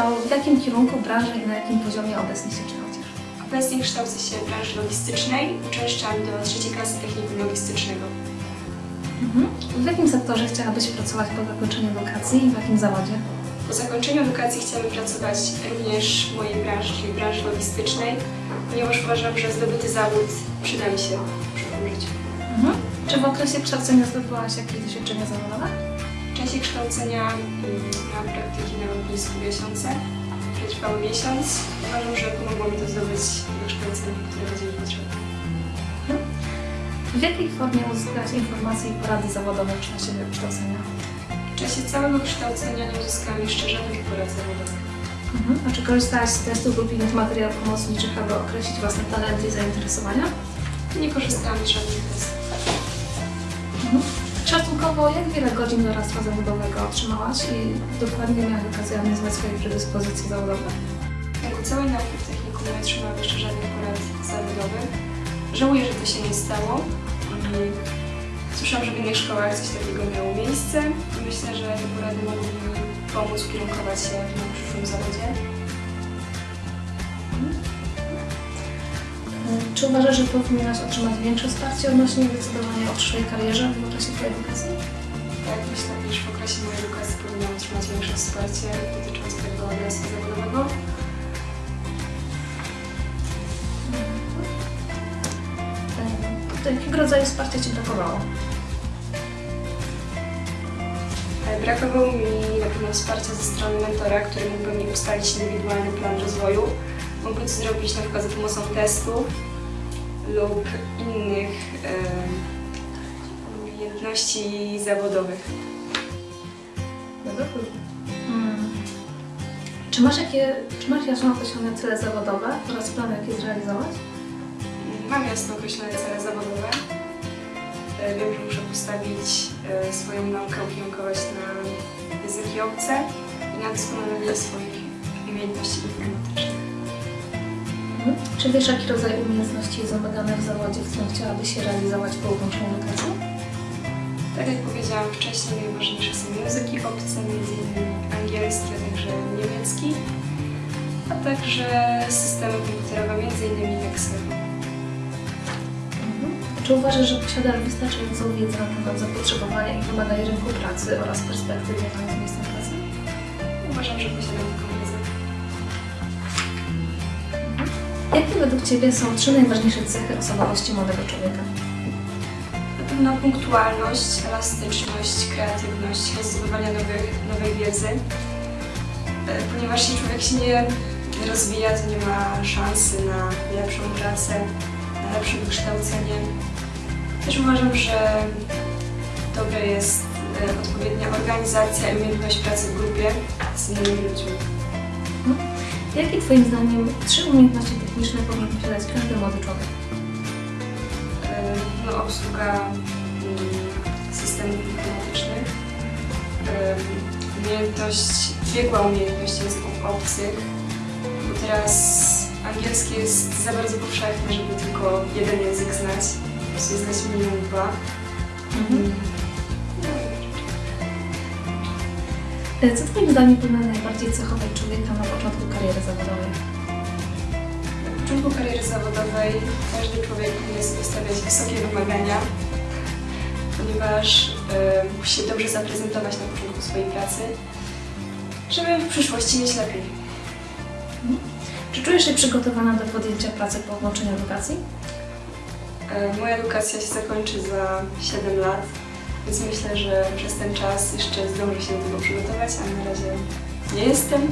To w jakim kierunku branży i na jakim poziomie obecnie się kształcisz? Obecnie kształcę się w branży logistycznej, uczęszczam do trzeciej klasy technikum logistycznego. Mhm. W jakim sektorze chciałabyś pracować po zakończeniu edukacji i w jakim zawodzie? Po zakończeniu edukacji chciałabym pracować również w mojej branży, czyli branży logistycznej, ponieważ uważam, że zdobyty zawód przyda mi się w przyszłym życiu. Mhm. Czy w okresie kształcenia zdobyłaś jakieś doświadczenia zawodowe? Czasie kształcenia miałam praktyki na lotnisku miesiące, które trwały miesiąc. Uważam, że pomogło mi to zdobyć wykształcenie, które będzie mi potrzebne. W jakiej formie uzyskałaś informacje i porady zawodowe w czasie kształcenia? W czasie całego kształcenia nie uzyskałam jeszcze żadnych porad zawodowych. Mhm. A czy korzystałaś z testów lub innych materiałów pomocniczych, aby określić własne talenty i zainteresowania? Nie korzystałam z żadnych testów. Mhm. Szacunkowo, jak wiele godzin doradztwa zawodowego otrzymałaś i dokładnie miałaś okazję analizować swoje predyspozycje zawodowe? Ciągu całej nauki w technikum nie otrzymałam jeszcze żadnych porad zawodowych. Żałuję, że to się nie stało. I Słyszałam, że w innych szkołach coś takiego miało miejsce i myślę, że te porady mogą mi pomóc ukierunkować się w moim przyszłym zawodzie. Czy uważasz, że powinnaś otrzymać większe wsparcie odnośnie decydowania o przyszłej karierze w okresie Twojej edukacji? Tak, myślę, iż w okresie mojej edukacji powinnam otrzymać większe wsparcie dotyczące tego adresu zawodowego. Do jakiego rodzaju wsparcia Ci brakowało? E, Brakowało mi na pewno wsparcia ze strony mentora, który mógłby mi ustalić indywidualny plan rozwoju. Mógłby to zrobić na przykład za pomocą testów lub innych umiejętności zawodowych. Mm. Czy masz, jakie, czy masz jasno określone cele zawodowe oraz plan, jak je zrealizować? Mam jasno określone cele zawodowe. E, Wiem, że muszę postawić e, swoją naukę, ukierunkować na języki obce i na doskonalenie swoich umiejętności informatycznych. Mhm. Czy wiesz, jaki rodzaj umiejętności jest wymagany w zawodzie, w którym chciałabyś się realizować po ukończeniu edukacji? Tak jak powiedziałam wcześniej, najważniejsze są języki obce, m.in. angielski, a także niemiecki, a także systemy komputerowe, m.in. Excel. Mhm. Czy uważasz, że posiadasz wystarczającą wiedzę na temat zapotrzebowania i wymagań rynku pracy oraz perspektyw związanych z miejscem pracy? Uważam, że posiadam Jakie według Ciebie są trzy najważniejsze cechy osobowości młodego człowieka? Na pewno punktualność, elastyczność, kreatywność, chęć zdobywania nowych, nowej wiedzy. E, Ponieważ jeśli człowiek się nie rozwija, to nie ma szansy na lepszą pracę, na lepsze wykształcenie. Też uważam, że dobre jest e, odpowiednia organizacja i umiejętność pracy w grupie z innymi ludźmi. Jakie Twoim zdaniem trzy umiejętności techniczne powinien posiadać każdy młody człowiek? E, no, obsługa mm, systemów informatycznych, e, umiejętność, biegła umiejętność języków obcych, bo teraz angielski jest za bardzo powszechny, żeby tylko jeden język znać, prostu znać minimum dwa. Mm. E, Co Twoim zdaniem powinno najbardziej cechować człowieka na początku kariery zawodowej? Początku kariery zawodowej każdy człowiek powinien sobie stawiać wysokie wymagania, ponieważ e, musi się dobrze zaprezentować na początku swojej pracy, żeby w przyszłości mieć lepiej. Czy czujesz się przygotowana do podjęcia pracy po ukończeniu edukacji? E, Moja edukacja się zakończy za 7 lat, więc myślę, że przez ten czas jeszcze zdążę się do tego przygotować, a na razie nie jestem.